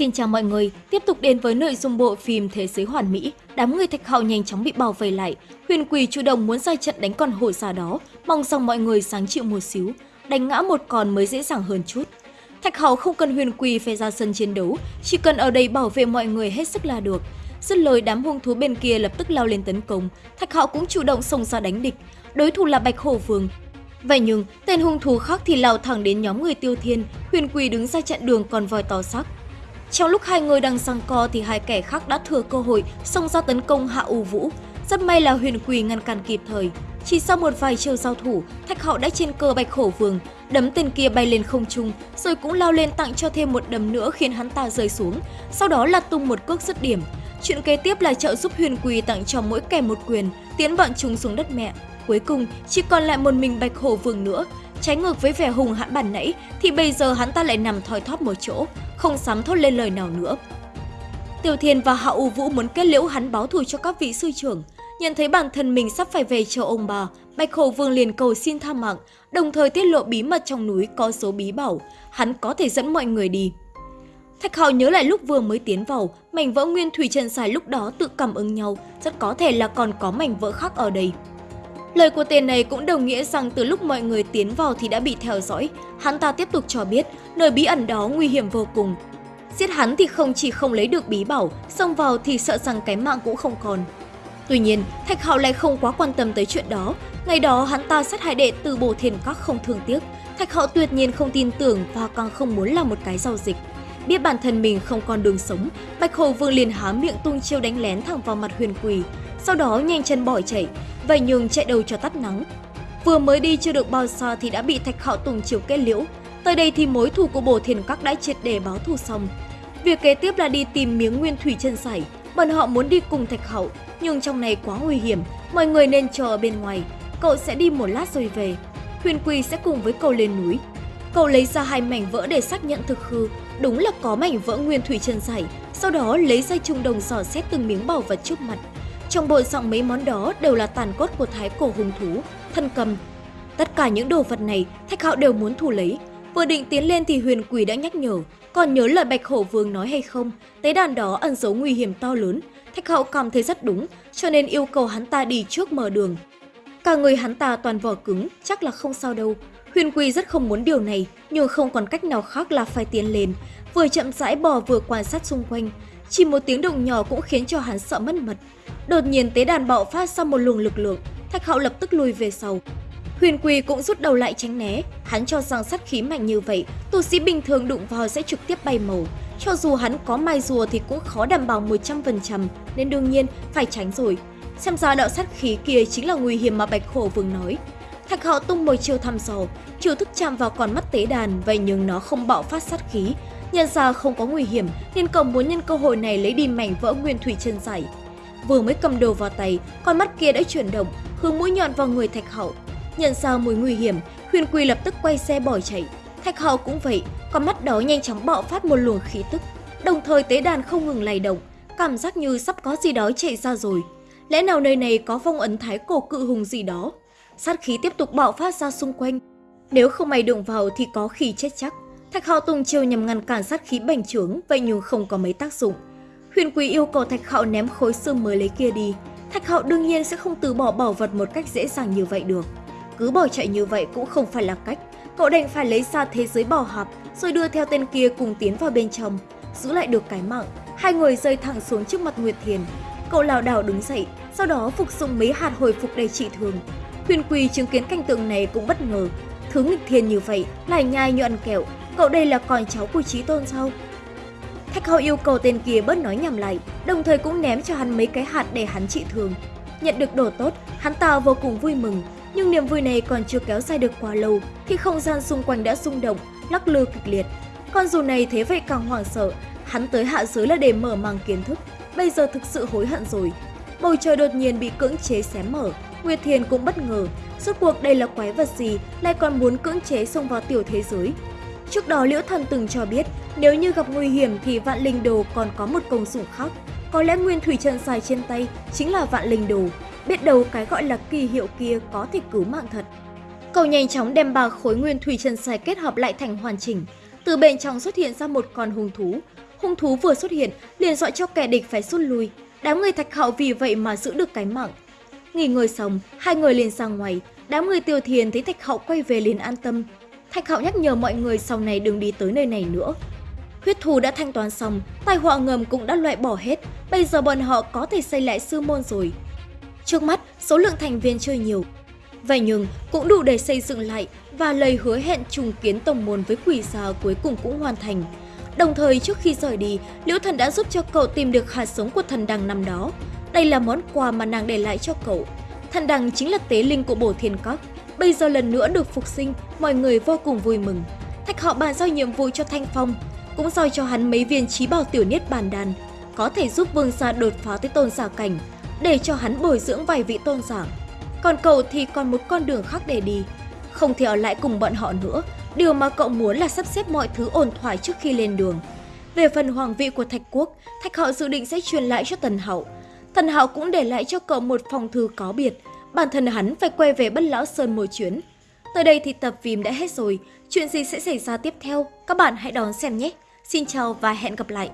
Xin chào mọi người, tiếp tục đến với nội dung bộ phim Thế giới hoàn mỹ. Đám người thạch hạo nhanh chóng bị bao vây lại. Huyền quỷ chủ động muốn ra trận đánh con hổ già đó, mong rằng mọi người sáng chịu một xíu. Đánh ngã một con mới dễ dàng hơn chút. Thạch hạo không cần Huyền quỷ phải ra sân chiến đấu, chỉ cần ở đây bảo vệ mọi người hết sức là được. Dứt lời đám hung thú bên kia lập tức lao lên tấn công, Thạch hạo cũng chủ động xông ra đánh địch. Đối thủ là Bạch Hổ Vương, Vậy nhưng, tên hung thú khác thì lao thẳng đến nhóm người tiêu thiên, huyền quỳ đứng ra chặn đường còn voi to sắc. Trong lúc hai người đang giằng co thì hai kẻ khác đã thừa cơ hội xông ra tấn công Hạ U Vũ. Rất may là huyền quỳ ngăn cản kịp thời. Chỉ sau một vài chiêu giao thủ, Thạch Hạo đã trên cơ Bạch Hổ Vương, đấm tên kia bay lên không trung, rồi cũng lao lên tặng cho thêm một đấm nữa khiến hắn ta rơi xuống. Sau đó là tung một cước dứt điểm. Chuyện kế tiếp là trợ giúp huyền quỳ tặng cho mỗi kẻ một quyền, tiến bọn chúng xuống đất mẹ. Cuối cùng, chỉ còn lại một mình Bạch Hổ Vương nữa. Trái ngược với vẻ hùng hãn bản nãy, thì bây giờ hắn ta lại nằm thoi thóp một chỗ, không dám thốt lên lời nào nữa. Tiểu Thiên và Hạ U Vũ muốn kết liễu hắn báo thù cho các vị sư trưởng. Nhận thấy bản thân mình sắp phải về chờ ông bà, Bạch Hổ Vương liền cầu xin tha mạng, đồng thời tiết lộ bí mật trong núi có số bí bảo, hắn có thể dẫn mọi người đi. Thạch Hạo nhớ lại lúc vừa mới tiến vào, mảnh vỡ nguyên thủy trần xài lúc đó tự cảm ứng nhau, rất có thể là còn có mảnh vỡ khác ở đây. Lời của tên này cũng đồng nghĩa rằng từ lúc mọi người tiến vào thì đã bị theo dõi. Hắn ta tiếp tục cho biết, nơi bí ẩn đó nguy hiểm vô cùng. Giết hắn thì không chỉ không lấy được bí bảo, xông vào thì sợ rằng cái mạng cũng không còn. Tuy nhiên, Thạch Hạo lại không quá quan tâm tới chuyện đó. Ngày đó hắn ta sát hại đệ từ bổ thiền các không thương tiếc. Thạch Hạo tuyệt nhiên không tin tưởng và càng không muốn làm một cái giao dịch. Biết bản thân mình không còn đường sống, Bạch Hồ Vương liền há miệng tung chiêu đánh lén thẳng vào mặt huyền quỳ, sau đó nhanh chân bỏ chạy, vậy nhường chạy đầu cho tắt nắng. Vừa mới đi chưa được bao xa thì đã bị Thạch Hạo Tùng chiều kết liễu. Tới đây thì mối thù của Bồ Thiền Các đã triệt để báo thù xong. Việc kế tiếp là đi tìm miếng nguyên thủy chân sải. Bọn họ muốn đi cùng Thạch hậu nhưng trong này quá nguy hiểm, mọi người nên chờ ở bên ngoài. Cậu sẽ đi một lát rồi về. Huyền Quỳ sẽ cùng với cậu lên núi. Cậu lấy ra hai mảnh vỡ để xác nhận thực hư, đúng là có mảnh vỡ nguyên thủy chân sải. Sau đó lấy dây trung đồng dò xét từng miếng bảo vật trước mặt. Trong bộ sọng mấy món đó đều là tàn cốt của thái cổ hùng thú, thân cầm. Tất cả những đồ vật này, Thạch Hạo đều muốn thu lấy. Vừa định tiến lên thì huyền quỷ đã nhắc nhở, còn nhớ lời Bạch Hổ Vương nói hay không, tế đàn đó ẩn giấu nguy hiểm to lớn. Thạch Hạo cảm thấy rất đúng, cho nên yêu cầu hắn ta đi trước mở đường. Cả người hắn ta toàn vỏ cứng, chắc là không sao đâu. Huyền Quỳ rất không muốn điều này, nhưng không còn cách nào khác là phải tiến lên. Vừa chậm rãi bò vừa quan sát xung quanh, chỉ một tiếng động nhỏ cũng khiến cho hắn sợ mất mật. Đột nhiên tế đàn bạo phát ra một luồng lực lượng, Thạch Hạo lập tức lùi về sau. Huyền Quỳ cũng rút đầu lại tránh né, hắn cho rằng sát khí mạnh như vậy, tu sĩ bình thường đụng vào sẽ trực tiếp bay màu. Cho dù hắn có mai rùa thì cũng khó đảm bảo 100%, nên đương nhiên phải tránh rồi. Xem ra đạo sát khí kia chính là nguy hiểm mà Bạch Khổ vương nói. Thạch Hạo tung một chiêu thăm dò, chiêu thức chạm vào con mắt tế đàn, vậy nhưng nó không bạo phát sát khí. Nhận ra không có nguy hiểm, nên cậu muốn nhân cơ hội này lấy đi mảnh vỡ nguyên thủy chân giải. Vừa mới cầm đồ vào tay, con mắt kia đã chuyển động, hướng mũi nhọn vào người Thạch Hậu. Nhận ra mùi nguy hiểm, Huyền Quỳ lập tức quay xe bỏ chạy. Thạch Hậu cũng vậy, con mắt đó nhanh chóng bạo phát một luồng khí tức, đồng thời tế đàn không ngừng lay động, cảm giác như sắp có gì đó chạy ra rồi. Lẽ nào nơi này có phong ấn thái cổ cự hùng gì đó? Sát khí tiếp tục bạo phát ra xung quanh. Nếu không may đụng vào thì có khi chết chắc. Thạch Hạo tung chiêu nhằm ngăn cản sát khí bành trướng, vậy nhưng không có mấy tác dụng. Huyền Quý yêu cầu Thạch Hạo ném khối xương mới lấy kia đi. Thạch Hạo đương nhiên sẽ không từ bỏ bảo vật một cách dễ dàng như vậy được. Cứ bỏ chạy như vậy cũng không phải là cách. Cậu đành phải lấy ra thế giới bảo hạp, rồi đưa theo tên kia cùng tiến vào bên trong, giữ lại được cái mạng. Hai người rơi thẳng xuống trước mặt Nguyệt Thiền. Cậu lảo đảo đứng dậy, sau đó phục dụng mấy hạt hồi phục đầy trị thương. Huyền Quỳ chứng kiến cảnh tượng này cũng bất ngờ. Thứ nghịch thiên như vậy, lại nhai như ăn kẹo, cậu đây là con cháu của Chí Tôn sao? Thạch Hậu yêu cầu tên kia bớt nói nhầm lại, đồng thời cũng ném cho hắn mấy cái hạt để hắn trị thương. Nhận được đồ tốt, hắn ta vô cùng vui mừng, nhưng niềm vui này còn chưa kéo dài được quá lâu thì không gian xung quanh đã rung động, lắc lư kịch liệt. Con dù này thế vậy càng hoảng sợ, hắn tới hạ giới là để mở mang kiến thức, bây giờ thực sự hối hận rồi. Bầu trời đột nhiên bị cưỡng chế xé mở, Nguyệt Thiền cũng bất ngờ, suốt cuộc đây là quái vật gì lại còn muốn cưỡng chế xông vào tiểu thế giới. Trước đó Liễu Thần từng cho biết, nếu như gặp nguy hiểm thì Vạn Linh Đồ còn có một công dụng khác. Có lẽ nguyên thủy chân xài trên tay chính là Vạn Linh Đồ. Biết đâu cái gọi là kỳ hiệu kia có thể cứu mạng thật. Cậu nhanh chóng đem ba khối nguyên thủy chân xài kết hợp lại thành hoàn chỉnh. từ bên trong xuất hiện ra một con hung thú. Hung thú vừa xuất hiện, liền dọa cho kẻ địch phải rút lui. Đám người thạch hạo vì vậy mà giữ được cái mạng. Nghỉ ngơi xong, hai người liền ra ngoài. Đám người tiêu thiền thấy thạch hậu quay về liền an tâm. Thạch hạo nhắc nhở mọi người sau này đừng đi tới nơi này nữa. Huyết thù đã thanh toán xong, tai họa ngầm cũng đã loại bỏ hết, bây giờ bọn họ có thể xây lại sư môn rồi. Trước mắt, số lượng thành viên chơi nhiều. Vậy nhưng, cũng đủ để xây dựng lại và lời hứa hẹn trùng kiến tổng môn với quỷ già cuối cùng cũng hoàn thành. Đồng thời trước khi rời đi, Liễu Thần đã giúp cho cậu tìm được hạt sống của thần đằng năm đó. Đây là món quà mà nàng để lại cho cậu. Thần đằng chính là tế linh của bổ thiên các. Bây giờ lần nữa được phục sinh, mọi người vô cùng vui mừng. Thạch họ bàn giao nhiệm vụ cho Thanh Phong, cũng giao cho hắn mấy viên trí bảo tiểu niết bàn đàn, có thể giúp vương gia đột phá tới tôn giả cảnh, để cho hắn bồi dưỡng vài vị tôn giả. Còn cậu thì còn một con đường khác để đi, không thể ở lại cùng bọn họ nữa. Điều mà cậu muốn là sắp xếp mọi thứ ổn thỏa trước khi lên đường. Về phần hoàng vị của Thạch Quốc, Thạch hậu dự định sẽ truyền lại cho Tần hậu Tần hậu cũng để lại cho cậu một phòng thư có biệt, bản thân hắn phải quay về Bất Lão Sơn một chuyến. Tới đây thì tập phim đã hết rồi, chuyện gì sẽ xảy ra tiếp theo, các bạn hãy đón xem nhé. Xin chào và hẹn gặp lại!